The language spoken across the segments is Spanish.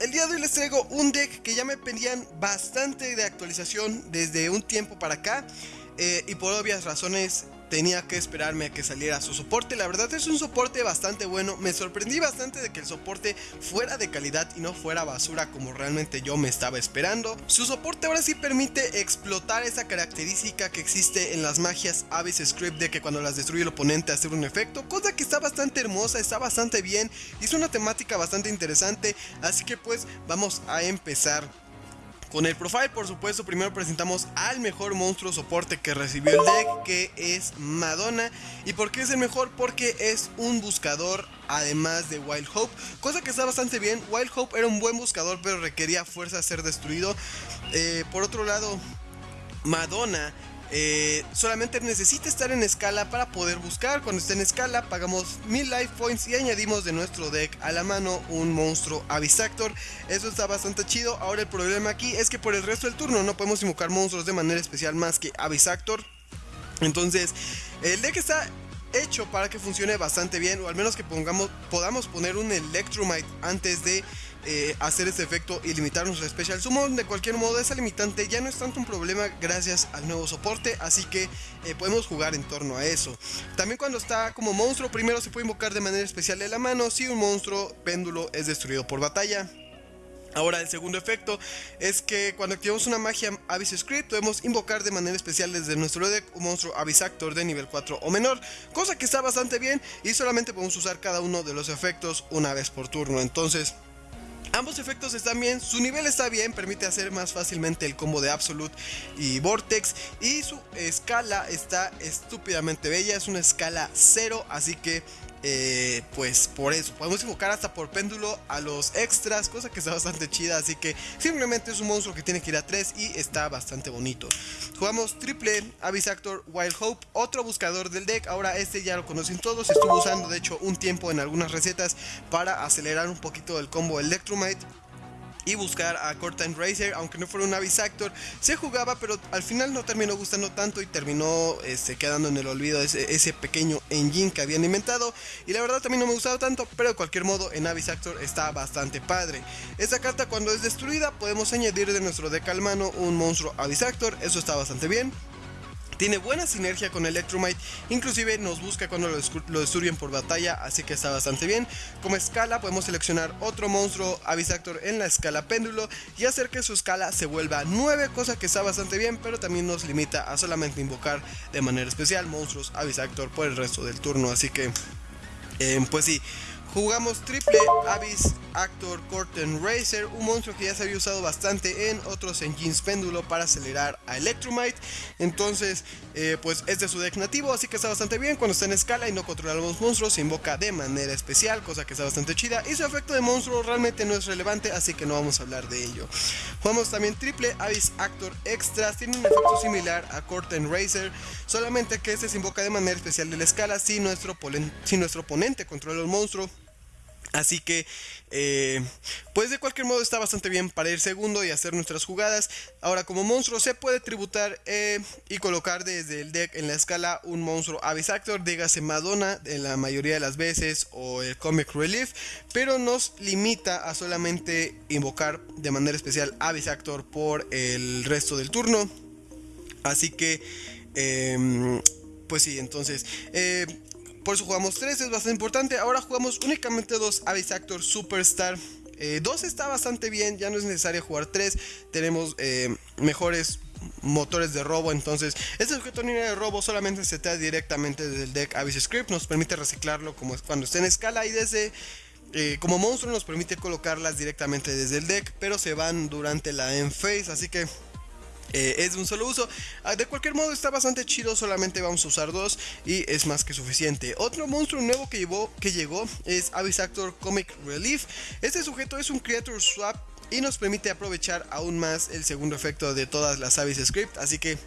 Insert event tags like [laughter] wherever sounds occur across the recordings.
el día de hoy les traigo un deck que ya me pedían bastante de actualización desde un tiempo para acá eh, y por obvias razones tenía que esperarme a que saliera su soporte. La verdad es un soporte bastante bueno. Me sorprendí bastante de que el soporte fuera de calidad y no fuera basura como realmente yo me estaba esperando. Su soporte ahora sí permite explotar esa característica que existe en las magias Abyss Script de que cuando las destruye el oponente hace un efecto. Cosa que está bastante hermosa, está bastante bien y es una temática bastante interesante. Así que pues vamos a empezar con el profile, por supuesto, primero presentamos al mejor monstruo soporte que recibió el deck, que es Madonna. ¿Y por qué es el mejor? Porque es un buscador además de Wild Hope, cosa que está bastante bien. Wild Hope era un buen buscador, pero requería fuerza a ser destruido. Eh, por otro lado, Madonna eh, solamente necesita estar en escala para poder buscar. Cuando esté en escala, pagamos 1000 life points y añadimos de nuestro deck a la mano un monstruo Avisactor. Eso está bastante chido. Ahora el problema aquí es que por el resto del turno no podemos invocar monstruos de manera especial más que Avisactor. Entonces, el deck está hecho para que funcione bastante bien, o al menos que pongamos, podamos poner un Electromite antes de eh, hacer este efecto y limitar nuestro Special Summon. De cualquier modo, esa limitante ya no es tanto un problema gracias al nuevo soporte, así que eh, podemos jugar en torno a eso. También cuando está como monstruo, primero se puede invocar de manera especial de la mano si un monstruo péndulo es destruido por batalla. Ahora el segundo efecto es que cuando activamos una magia Abyss Script podemos invocar de manera especial desde nuestro deck un monstruo Actor de nivel 4 o menor, cosa que está bastante bien y solamente podemos usar cada uno de los efectos una vez por turno, entonces Ambos efectos están bien, su nivel está bien, permite hacer más fácilmente el combo de Absolute y Vortex y su escala está estúpidamente bella, es una escala 0, así que eh, pues por eso. Podemos invocar hasta por péndulo a los extras, cosa que está bastante chida, así que simplemente es un monstruo que tiene que ir a 3 y está bastante bonito. Jugamos triple Actor Wild Hope, otro buscador del deck, ahora este ya lo conocen todos, estuvo usando de hecho un tiempo en algunas recetas para acelerar un poquito el combo Electromite y buscar a Cortan Racer, aunque no fuera un Actor se jugaba, pero al final no terminó gustando tanto y terminó este, quedando en el olvido ese, pequeño engine que habían inventado. Y la verdad también no me gustaba tanto, pero de cualquier modo en Actor está bastante padre. Esta carta cuando es destruida podemos añadir de nuestro deck al mano un monstruo Actor eso está bastante bien. Tiene buena sinergia con Electromite, inclusive nos busca cuando lo, destruyen por batalla, así que está bastante bien. Como escala podemos seleccionar otro monstruo Avisactor en la escala péndulo y hacer que su escala se vuelva 9, cosa que está bastante bien, pero también nos limita a solamente invocar de manera especial monstruos Avisactor por el resto del turno, así que... Eh, pues sí, Jugamos triple Abyss Actor Corten Racer, un monstruo que ya se había usado bastante en otros engines péndulo para acelerar a Electromite. Entonces, eh, pues es de su deck nativo, así que está bastante bien. Cuando está en escala y no controla los monstruos, se invoca de manera especial, cosa que está bastante chida. Y su efecto de monstruo realmente no es relevante, así que no vamos a hablar de ello. Jugamos también triple Abyss Actor Extras, tiene un efecto similar a Corten Racer, solamente que este se invoca de manera especial de la escala si nuestro, si nuestro oponente controla el monstruo Así que, eh, pues de cualquier modo está bastante bien para ir segundo y hacer nuestras jugadas. Ahora como monstruo se puede tributar eh, y colocar desde el deck en la escala un monstruo Abyss Actor, dígase Madonna en la mayoría de las veces o el Comic Relief, pero nos limita a solamente invocar de manera especial Abyss Actor por el resto del turno. Así que, em, pues sí, entonces... Por eso jugamos 3, es bastante importante. Ahora jugamos únicamente dos Abyss Actor Superstar. 2 eh, está bastante bien, ya no es necesario jugar 3. Tenemos eh, mejores motores de robo. Entonces, este sujeto de robo solamente se trae directamente desde el deck Abyss Script. Nos permite reciclarlo como cuando esté en escala y desde. Eh, como monstruo nos permite colocarlas directamente desde el deck, pero se van durante la end phase, así que eh, es de un solo uso. Ah, de cualquier modo está bastante chido, solamente vamos a usar dos y es más que suficiente. Otro monstruo nuevo que, llevó, que llegó es Abyss Actor Comic Relief. Este sujeto es un Creature Swap y nos permite aprovechar aún más el segundo efecto de todas las Abyss Script, así que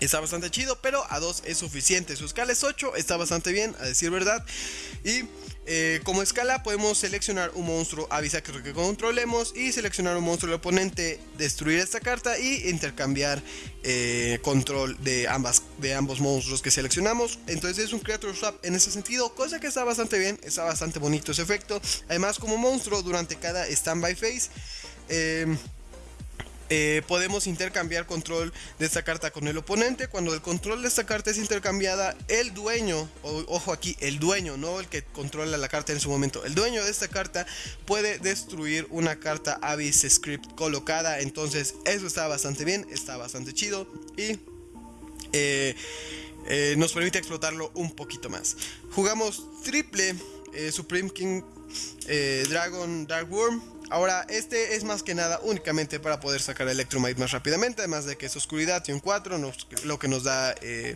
Está bastante chido, pero a 2 es suficiente. Su escala es 8, está bastante bien, a decir verdad. Y Eh, como escala podemos seleccionar un monstruo Avisactor que controlemos y seleccionar un monstruo del oponente, destruir esta carta y intercambiar eh, control de, ambas, de ambos monstruos que seleccionamos. Entonces es un Creature Swap en ese sentido, cosa que está bastante bien, está bastante bonito ese efecto. Además como monstruo durante cada Standby Phase... Eh, eh, podemos intercambiar control de esta carta con el oponente. Cuando el control de esta carta es intercambiada, el dueño, ojo aquí, el dueño, no el que controla la carta en su momento, el dueño de esta carta puede destruir una carta Abyss Script colocada. Entonces, eso está bastante bien, está bastante chido y eh, eh, nos permite explotarlo un poquito más. Jugamos triple Supreme King Dragon Dark Worm Ahora, este es más que nada únicamente para poder sacar Electromite más rápidamente, además de que es oscuridad y un 4, lo que nos da eh,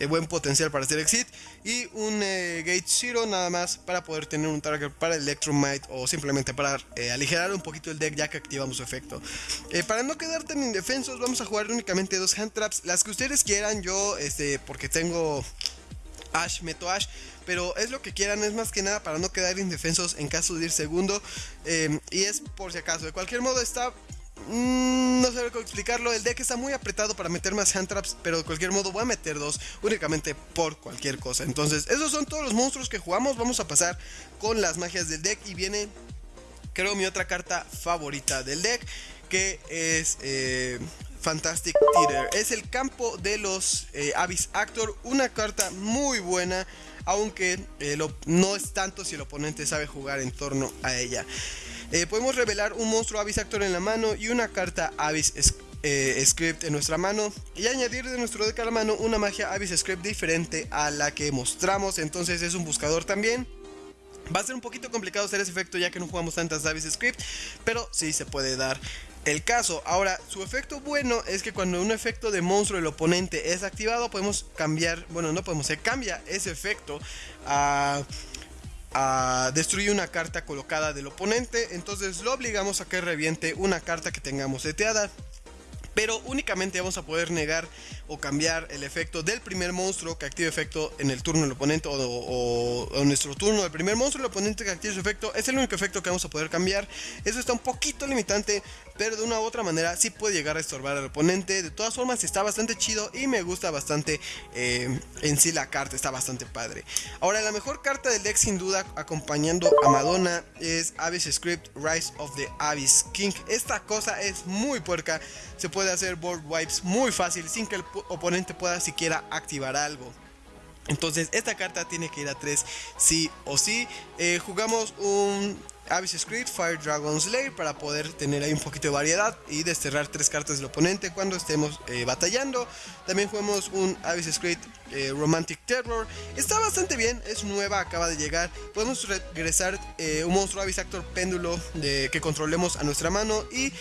eh, buen potencial para hacer exit. Y un eh, Gate Zero nada más para poder tener un target para Electromite o simplemente para aligerar un poquito el deck ya que activamos su efecto. para no quedar tan indefensos, vamos a jugar únicamente dos hand traps, las que ustedes quieran. Yo, este, porque tengo Ash, meto Ash pero es lo que quieran, es más que nada para no quedar indefensos en caso de ir segundo. Eh, y es por si acaso, de cualquier modo está... Mm, no sé cómo explicarlo, el deck está muy apretado para meter más hand traps, pero de cualquier modo voy a meter dos únicamente por cualquier cosa. Entonces, esos son todos los monstruos que jugamos. Vamos a pasar con las magias del deck y viene, creo, mi otra carta favorita del deck, que es eh, Fantastic Theater. Es el campo de los eh, Abyss Actor, una carta muy buena aunque eh, no es tanto si el oponente sabe jugar en torno a ella. Eh, podemos revelar un monstruo Abyss Actor en la mano y una carta Abyss Script en nuestra mano y añadir de nuestro deck a la mano una magia Abyss Script diferente a la que mostramos, entonces es un buscador también. Va a ser un poquito complicado hacer ese efecto ya que no jugamos tantas Abyss Script, pero sí se puede dar el caso. Ahora, su efecto bueno es que cuando un efecto de monstruo del oponente es activado, podemos cambiar, bueno, no podemos, se cambia ese efecto a, destruir una carta colocada del oponente. Entonces lo obligamos a que reviente una carta que tengamos seteada. Pero únicamente vamos a poder negar o cambiar el efecto del primer monstruo que active efecto en el turno del oponente o, en nuestro turno el primer monstruo del oponente que active su efecto. Es el único efecto que vamos a poder cambiar. Eso está un poquito limitante pero de una u otra manera sí puede llegar a estorbar al oponente. De todas formas está bastante chido y me gusta bastante eh, en sí la carta está bastante padre. Ahora la mejor carta del deck sin duda acompañando a Madonna es Abyss Script Rise of the Abyss King. Esta cosa es muy puerca. Se puede hacer board wipes muy fácil sin que el oponente pueda siquiera activar algo. Entonces esta carta tiene que ir a 3 sí o sí. Eh, jugamos un Abyss Script, Fire Dragon Slayer para poder tener ahí un poquito de variedad y desterrar tres cartas del oponente cuando estemos eh, batallando. También jugamos un Abyss Script eh, Romantic Terror. Está bastante bien, es nueva, acaba de llegar. Podemos regresar un monstruo Abyss Actor Péndulo de, que controlemos a nuestra mano y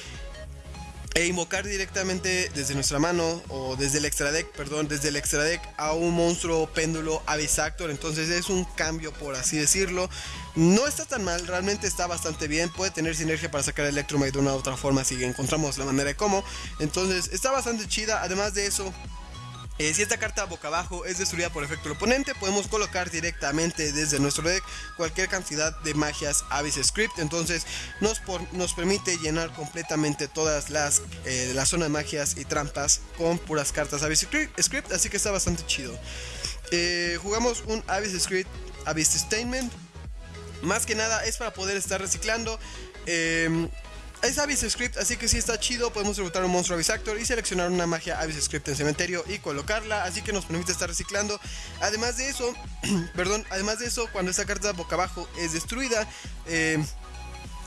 e invocar directamente desde nuestra mano o desde el extra deck, perdón, desde el extra deck a un monstruo péndulo Avisactor. Entonces es un cambio, por así decirlo. No está tan mal, realmente está bastante bien. Puede tener sinergia para sacar Electromite de una u otra forma si encontramos la manera de cómo. Entonces está bastante chida. Además de eso, eh, si esta carta boca abajo es destruida por efecto del oponente, podemos colocar directamente desde nuestro deck cualquier cantidad de magias Abyss Script. Entonces nos, nos permite llenar completamente todas las eh, la zona de magias y trampas con puras cartas Abyss Script. Así que está bastante chido. Eh, jugamos un Abyss Script Abyss Statement. Más que nada es para poder estar reciclando. Es Abyss Script, así que si está chido. Podemos derrotar un monstruo Abyss Actor y seleccionar una magia Abyss Script en cementerio y colocarla. Así que nos permite estar reciclando. Además de eso, [clears throat] perdón, además de eso, cuando esta carta boca abajo es destruida, eh,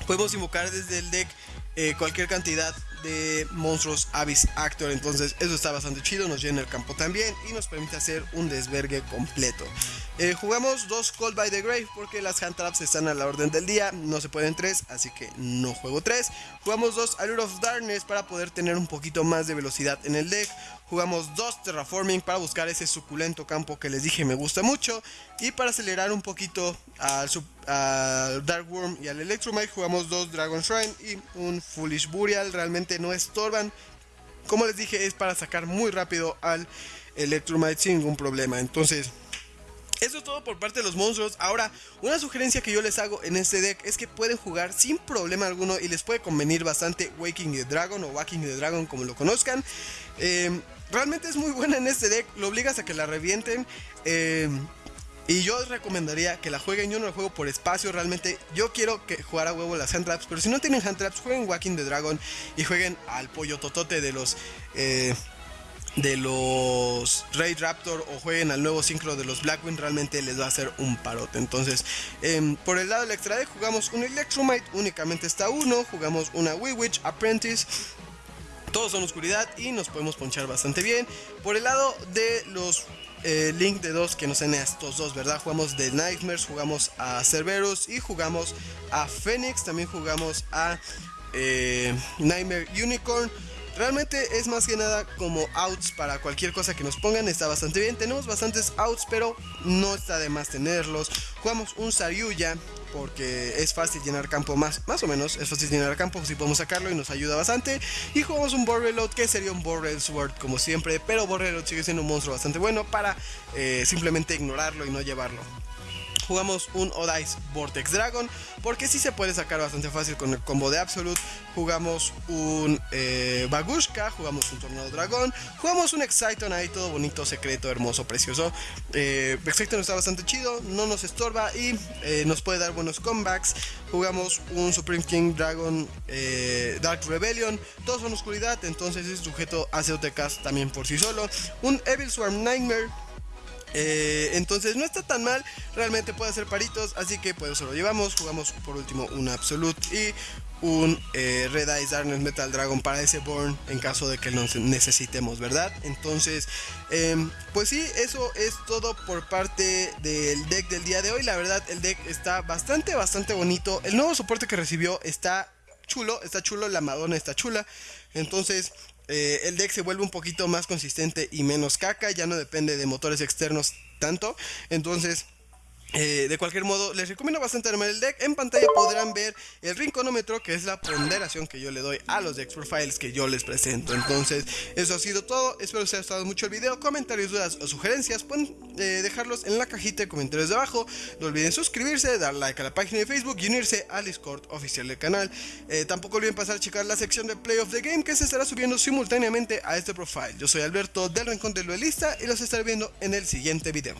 podemos invocar desde el deck eh, cualquier cantidad de monstruos Abyss Actor. Entonces eso está bastante chido, nos llena el campo también y nos permite hacer un desvergue completo. Eh, jugamos dos Call by the Grave porque las hand traps están a la orden del día, no se pueden tres, así que no juego tres. Jugamos dos Allure of Darkness para poder tener un poquito más de velocidad en el deck. Jugamos dos Terraforming para buscar ese suculento campo que les dije me gusta mucho. Y para acelerar un poquito al, Dark Worm y al Electromite jugamos dos Dragon Shrine y un Foolish Burial. Realmente no estorban. Como les dije es para sacar muy rápido al Electromite sin ningún problema. Entonces Eso es todo por parte de los monstruos. Ahora, una sugerencia que yo les hago en este deck es que pueden jugar sin problema alguno y les puede convenir bastante Waking the Dragon o Waking the Dragon como lo conozcan. Eh, realmente es muy buena en este deck, lo obligas a que la revienten. Eh, y yo recomendaría que la jueguen. Yo no la juego por espacio. Realmente yo quiero que jugar a huevo las hand traps. Pero si no tienen hand traps, jueguen Waking the Dragon. Y jueguen al pollo totote de los. Eh, de los Raid Raptor o jueguen al nuevo sincro de los Blackwing, realmente les va a hacer un parote. Entonces, em, por el lado del extra deck, jugamos un Electromite, únicamente está uno. Jugamos una Witch Apprentice. Todos son oscuridad y nos podemos ponchar bastante bien. Por el lado de los eh, Link de dos que nos den estos dos, ¿verdad? Jugamos de Nightmares, jugamos a Cerberus y jugamos a Phoenix. También jugamos a eh, Nightmare Unicorn. Realmente es más que nada como outs para cualquier cosa que nos pongan, está bastante bien. Tenemos bastantes outs, pero no está de más tenerlos. Jugamos un Saryuya porque es fácil llenar campo más, más o menos, es fácil llenar campo, si podemos sacarlo y nos ayuda bastante. Y jugamos un Borrelot que sería un Borrel Sword como siempre, pero Borrelot sigue siendo un monstruo bastante bueno para eh, simplemente ignorarlo y no llevarlo jugamos un Odice Vortex Dragon, porque si se puede sacar bastante fácil con el combo de Absolute. Jugamos un eh, Bagushka, jugamos un Tornado Dragón, jugamos un Exciton ahí todo bonito, secreto, hermoso, precioso. Eh, Exciton está bastante chido, no nos estorba y eh, nos puede dar buenos comebacks. Jugamos un Supreme King Dragon eh, Dark Rebellion, todos son oscuridad, entonces es sujeto a COTKs también por sí solo. Un Evil Swarm Nightmare eh, entonces no está tan mal, realmente puede hacer paritos, así que pues eso lo llevamos. Jugamos por último un Absolute y un eh, Red Eyes Darkness Metal Dragon para ese Born en caso de que lo necesitemos, ¿verdad? Entonces, em, pues sí, eso es todo por parte del deck del día de hoy. La verdad, el deck está bastante, bastante bonito. El nuevo soporte que recibió está chulo, está chulo, la Madonna está chula. Entonces, eh, el deck se vuelve un poquito más consistente y menos caca, ya no depende de motores externos tanto. Entonces, eh, de cualquier modo, les recomiendo bastante armar el deck. En pantalla podrán ver el rinconómetro, que es la ponderación que yo le doy a los deck profiles que yo les presento. Entonces, eso ha sido todo. Espero que os haya gustado mucho el video. Comentarios, dudas o sugerencias, pueden eh, dejarlos en la cajita de comentarios de abajo. No olviden suscribirse, dar like a la página de Facebook y unirse al Discord oficial del canal. Eh, tampoco olviden pasar a checar la sección de Play of the Game, que se estará subiendo simultáneamente a este profile. Yo soy Alberto del Rincón del Duelista y los estaré viendo en el siguiente video.